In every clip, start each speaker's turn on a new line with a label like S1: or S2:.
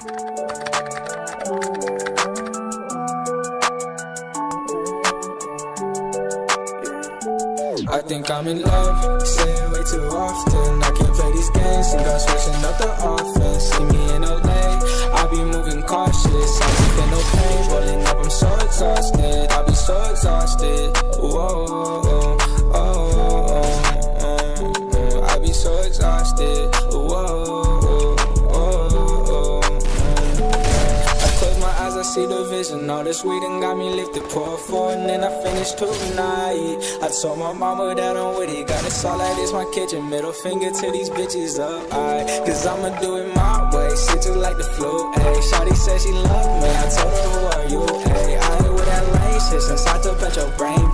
S1: I think I'm in love, say it way too often. I can't play these games, think I'm switching up the offense. All this weed and got me lifted. Pour four and then I finish tonight. I told my mama that I'm with it. Got it all like this, my kitchen. Middle finger to these bitches up. I, Cause I'ma do it my way. Shit just like the flu. Ayy, Shawty said she love me. I told her, who are you? Ayy, I ain't with that lame shit since I took bet your brain,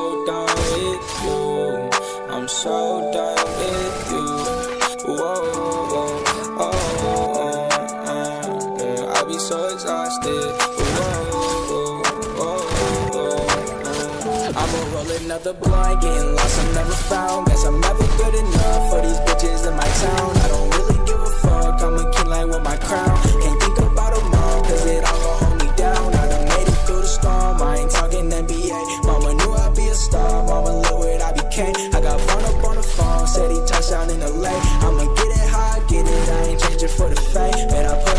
S1: so done with you. I'm so done with you. Whoa, whoa, oh, oh, oh, I be so exhausted. Whoa, whoa, whoa, I'ma roll another blunt, getting lost, I'm never found. cash in the late. I'ma get it high, get it, I ain't changing for the fame. Man, I